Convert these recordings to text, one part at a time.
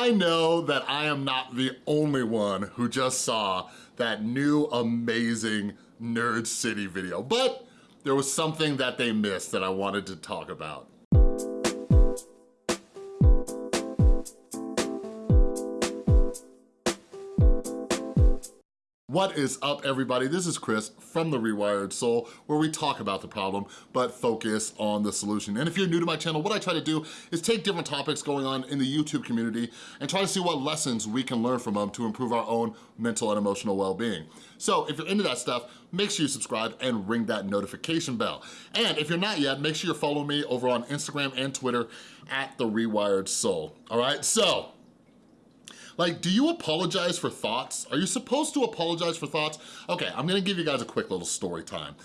I know that I am not the only one who just saw that new amazing Nerd City video, but there was something that they missed that I wanted to talk about. What is up everybody? This is Chris from The Rewired Soul where we talk about the problem but focus on the solution. And if you're new to my channel, what I try to do is take different topics going on in the YouTube community and try to see what lessons we can learn from them to improve our own mental and emotional well-being. So if you're into that stuff, make sure you subscribe and ring that notification bell. And if you're not yet, make sure you're following me over on Instagram and Twitter at The Rewired Soul, all right? So, like, do you apologize for thoughts? Are you supposed to apologize for thoughts? Okay, I'm gonna give you guys a quick little story time.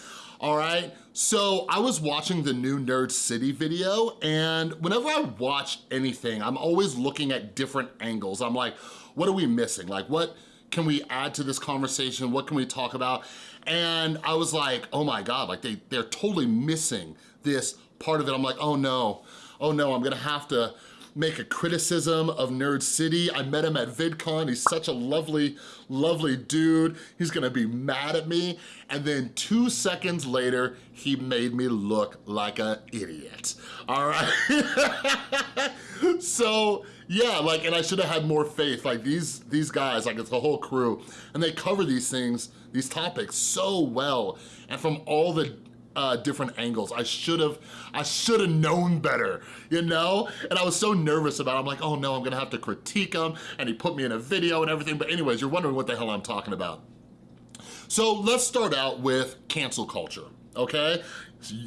All right, so I was watching the new Nerd City video and whenever I watch anything, I'm always looking at different angles. I'm like, what are we missing? Like what can we add to this conversation? What can we talk about? And I was like, oh my God, like they, they're totally missing this part of it. I'm like, oh no, oh no, I'm gonna have to make a criticism of Nerd City. I met him at VidCon. He's such a lovely, lovely dude. He's gonna be mad at me. And then two seconds later, he made me look like an idiot. All right? so, yeah, like, and I should have had more faith. Like these, these guys, like it's the whole crew, and they cover these things, these topics so well. And from all the uh, different angles. I should have, I should have known better, you know? And I was so nervous about it. I'm like, oh no, I'm gonna have to critique him, and he put me in a video and everything. But anyways, you're wondering what the hell I'm talking about. So let's start out with cancel culture, okay?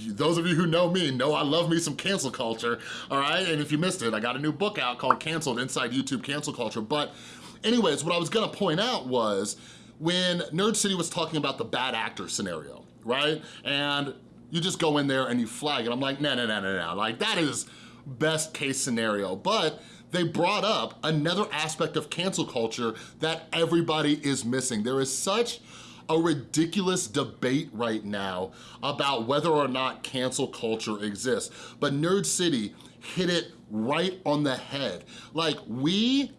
Those of you who know me know I love me some cancel culture, all right? And if you missed it, I got a new book out called Canceled Inside YouTube Cancel Culture. But anyways, what I was gonna point out was when Nerd City was talking about the bad actor scenario, right? And you just go in there and you flag it. I'm like, no, no, no, no, no. Like that is best case scenario. But they brought up another aspect of cancel culture that everybody is missing. There is such a ridiculous debate right now about whether or not cancel culture exists. But Nerd City hit it right on the head. Like we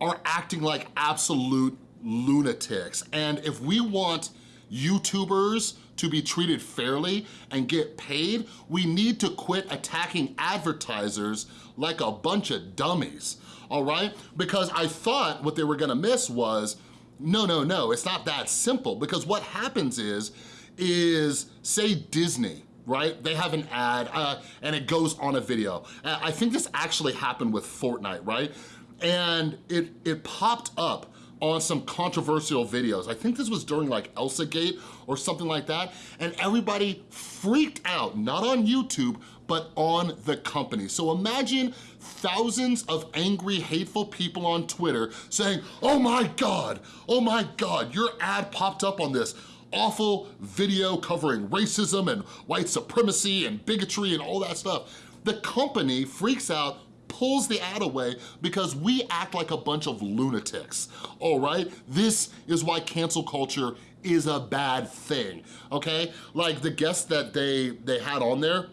are acting like absolute lunatics. And if we want YouTubers to be treated fairly and get paid, we need to quit attacking advertisers like a bunch of dummies, all right? Because I thought what they were gonna miss was, no, no, no, it's not that simple because what happens is, is say Disney, right? They have an ad uh, and it goes on a video. I think this actually happened with Fortnite, right? And it, it popped up on some controversial videos. I think this was during like Elsa Gate or something like that, and everybody freaked out, not on YouTube, but on the company. So imagine thousands of angry, hateful people on Twitter saying, oh my God, oh my God, your ad popped up on this awful video covering racism and white supremacy and bigotry and all that stuff. The company freaks out, pulls the ad away because we act like a bunch of lunatics, all right? This is why cancel culture is a bad thing, okay? Like the guest that they, they had on there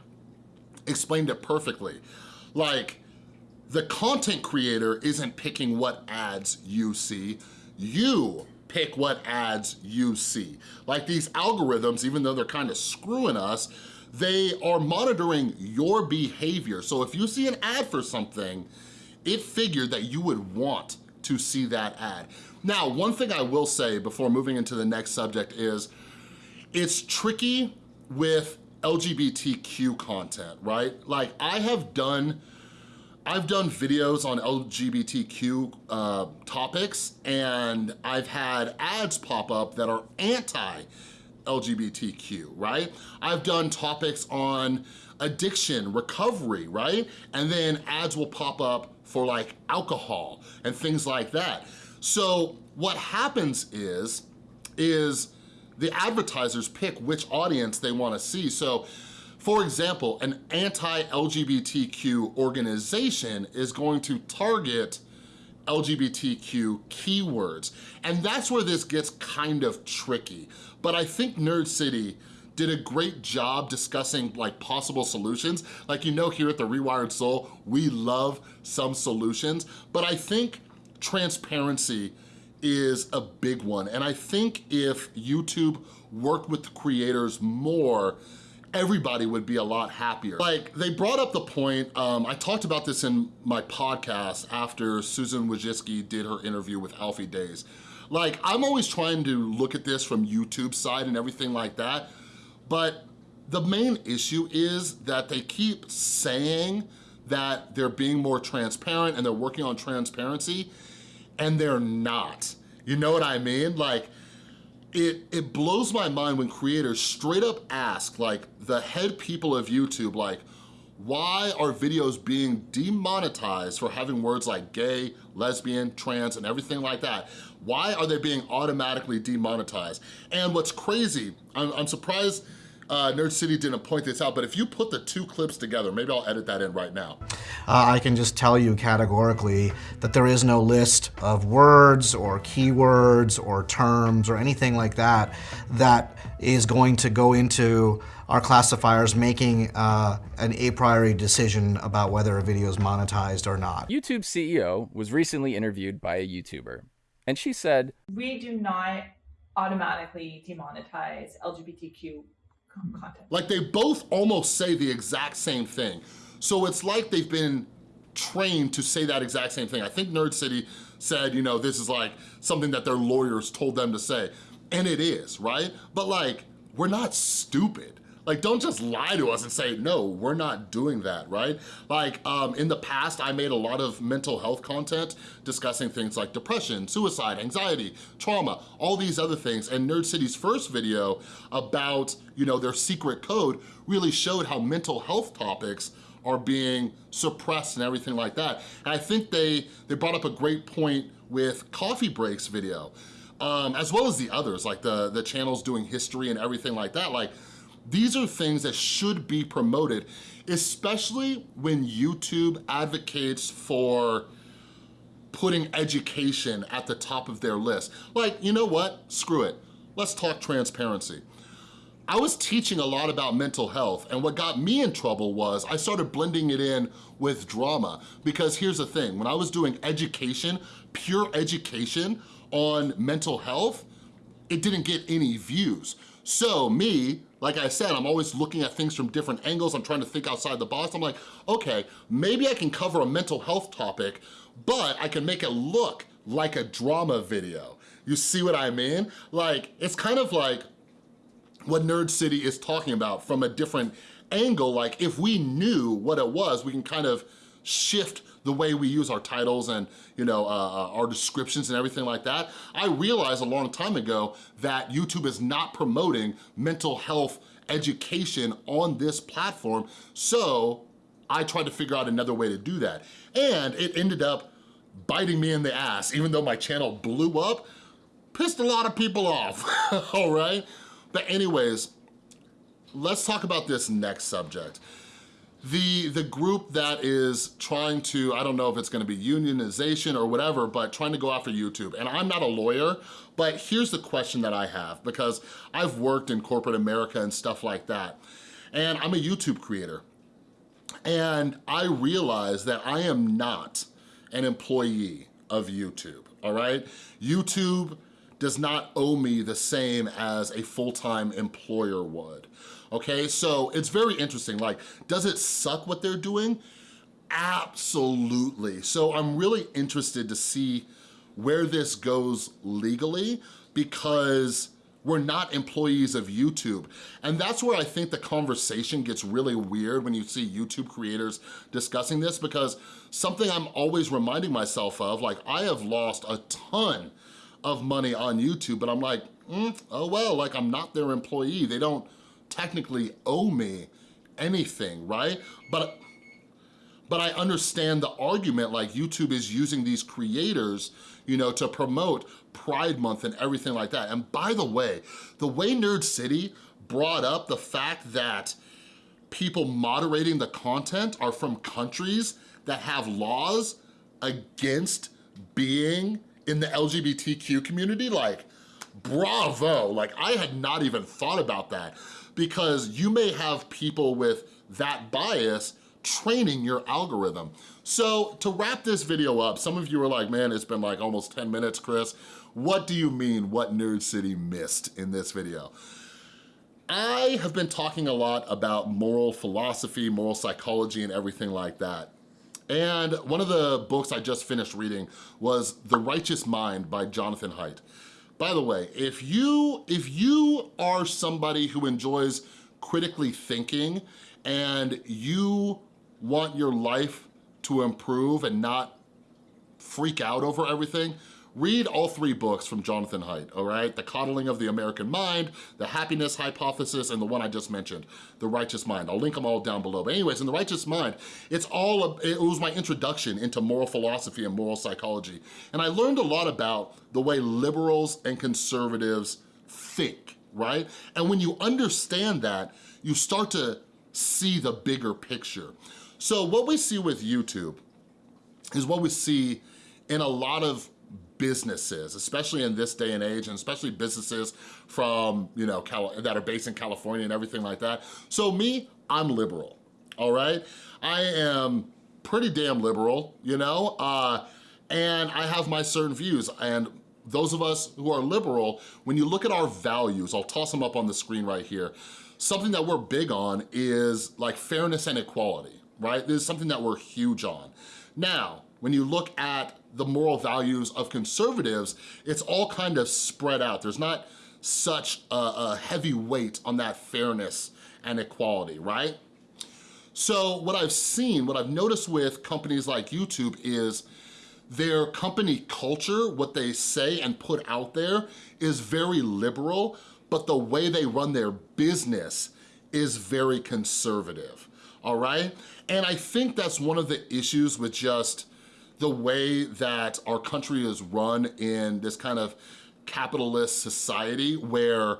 explained it perfectly. Like, the content creator isn't picking what ads you see, you pick what ads you see. Like these algorithms, even though they're kind of screwing us, they are monitoring your behavior. So if you see an ad for something, it figured that you would want to see that ad. Now, one thing I will say before moving into the next subject is, it's tricky with LGBTQ content, right? Like I have done, I've done videos on LGBTQ uh, topics and I've had ads pop up that are anti LGBTQ, right? I've done topics on addiction, recovery, right? And then ads will pop up for like alcohol and things like that. So what happens is, is the advertisers pick which audience they wanna see. So for example, an anti-LGBTQ organization is going to target LGBTQ keywords. And that's where this gets kind of tricky. But I think Nerd City did a great job discussing like possible solutions. Like you know here at The Rewired Soul, we love some solutions, but I think transparency is a big one. And I think if YouTube worked with the creators more, everybody would be a lot happier. Like, they brought up the point, um, I talked about this in my podcast after Susan Wojcicki did her interview with Alfie Deyes. Like, I'm always trying to look at this from YouTube side and everything like that, but the main issue is that they keep saying that they're being more transparent and they're working on transparency, and they're not. You know what I mean? Like, it, it blows my mind when creators straight up ask like the head people of YouTube like, why are videos being demonetized for having words like gay, lesbian, trans, and everything like that? Why are they being automatically demonetized? And what's crazy, I'm, I'm surprised uh, Nerd City didn't point this out, but if you put the two clips together, maybe I'll edit that in right now. Uh, I can just tell you categorically that there is no list of words or keywords or terms or anything like that that is going to go into our classifiers making uh, an a priori decision about whether a video is monetized or not. YouTube CEO was recently interviewed by a YouTuber, and she said, We do not automatically demonetize LGBTQ Like they both almost say the exact same thing. So it's like they've been trained to say that exact same thing. I think Nerd City said, you know, this is like something that their lawyers told them to say. And it is, right? But like, we're not stupid. Like, don't just lie to us and say, no, we're not doing that, right? Like, um, in the past, I made a lot of mental health content discussing things like depression, suicide, anxiety, trauma, all these other things. And Nerd City's first video about, you know, their secret code really showed how mental health topics are being suppressed and everything like that. And I think they, they brought up a great point with Coffee Breaks video, um, as well as the others, like the, the channels doing history and everything like that. Like, these are things that should be promoted, especially when YouTube advocates for putting education at the top of their list. Like, you know what? Screw it. Let's talk transparency. I was teaching a lot about mental health and what got me in trouble was I started blending it in with drama because here's the thing, when I was doing education, pure education on mental health, it didn't get any views. So me, like I said, I'm always looking at things from different angles. I'm trying to think outside the box. I'm like, okay, maybe I can cover a mental health topic, but I can make it look like a drama video. You see what I mean? Like, it's kind of like what Nerd City is talking about from a different angle. Like, if we knew what it was, we can kind of shift the way we use our titles and you know uh, uh, our descriptions and everything like that. I realized a long time ago that YouTube is not promoting mental health education on this platform, so I tried to figure out another way to do that. And it ended up biting me in the ass, even though my channel blew up, pissed a lot of people off, all right? But anyways, let's talk about this next subject the, the group that is trying to, I don't know if it's gonna be unionization or whatever, but trying to go after YouTube. And I'm not a lawyer, but here's the question that I have because I've worked in corporate America and stuff like that. And I'm a YouTube creator. And I realize that I am not an employee of YouTube, all right? YouTube does not owe me the same as a full-time employer would okay? So it's very interesting. Like, does it suck what they're doing? Absolutely. So I'm really interested to see where this goes legally because we're not employees of YouTube. And that's where I think the conversation gets really weird when you see YouTube creators discussing this because something I'm always reminding myself of, like I have lost a ton of money on YouTube, but I'm like, mm, oh well, like I'm not their employee. They don't technically owe me anything, right? But but I understand the argument like YouTube is using these creators, you know, to promote Pride Month and everything like that. And by the way, the way Nerd City brought up the fact that people moderating the content are from countries that have laws against being in the LGBTQ community, like, bravo. Like, I had not even thought about that because you may have people with that bias training your algorithm. So to wrap this video up, some of you are like, man, it's been like almost 10 minutes, Chris. What do you mean what Nerd City missed in this video? I have been talking a lot about moral philosophy, moral psychology, and everything like that. And one of the books I just finished reading was The Righteous Mind by Jonathan Haidt. By the way, if you, if you are somebody who enjoys critically thinking and you want your life to improve and not freak out over everything, read all three books from Jonathan Haidt, all right? The Coddling of the American Mind, The Happiness Hypothesis, and the one I just mentioned, The Righteous Mind. I'll link them all down below. But anyways, in The Righteous Mind, it's all, it was my introduction into moral philosophy and moral psychology. And I learned a lot about the way liberals and conservatives think, right? And when you understand that, you start to see the bigger picture. So what we see with YouTube is what we see in a lot of businesses, especially in this day and age, and especially businesses from, you know, that are based in California and everything like that. So me, I'm liberal, all right? I am pretty damn liberal, you know? Uh, and I have my certain views, and those of us who are liberal, when you look at our values, I'll toss them up on the screen right here, something that we're big on is like fairness and equality, right? This is something that we're huge on. Now, when you look at the moral values of conservatives, it's all kind of spread out. There's not such a, a heavy weight on that fairness and equality, right? So what I've seen, what I've noticed with companies like YouTube is their company culture, what they say and put out there is very liberal, but the way they run their business is very conservative, all right? And I think that's one of the issues with just the way that our country is run in this kind of capitalist society where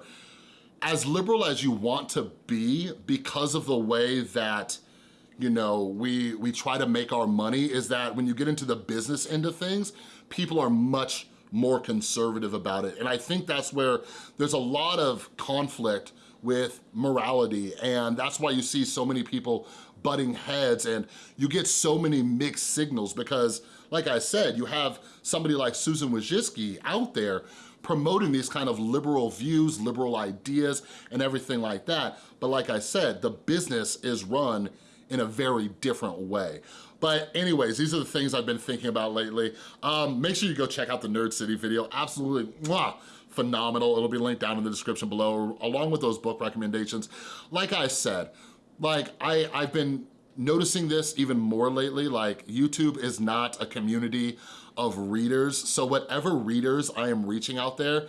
as liberal as you want to be because of the way that you know, we, we try to make our money is that when you get into the business end of things, people are much more conservative about it. And I think that's where there's a lot of conflict with morality and that's why you see so many people butting heads and you get so many mixed signals because like I said, you have somebody like Susan Wojcicki out there promoting these kind of liberal views, liberal ideas, and everything like that. But like I said, the business is run in a very different way. But anyways, these are the things I've been thinking about lately. Um, make sure you go check out the Nerd City video. Absolutely, mwah, phenomenal. It'll be linked down in the description below, along with those book recommendations. Like I said, like I, I've been noticing this even more lately, like YouTube is not a community of readers. So whatever readers I am reaching out there,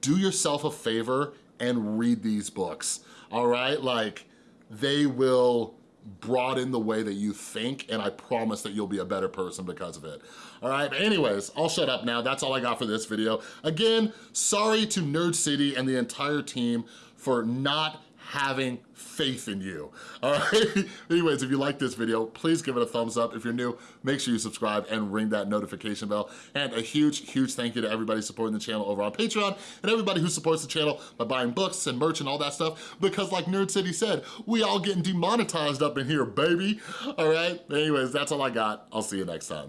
do yourself a favor and read these books, all right? Like they will broaden the way that you think and I promise that you'll be a better person because of it. All right, but anyways, I'll shut up now. That's all I got for this video. Again, sorry to Nerd City and the entire team for not having faith in you, all right? Anyways, if you like this video, please give it a thumbs up. If you're new, make sure you subscribe and ring that notification bell. And a huge, huge thank you to everybody supporting the channel over on Patreon and everybody who supports the channel by buying books and merch and all that stuff because like Nerd City said, we all getting demonetized up in here, baby. All right? Anyways, that's all I got. I'll see you next time.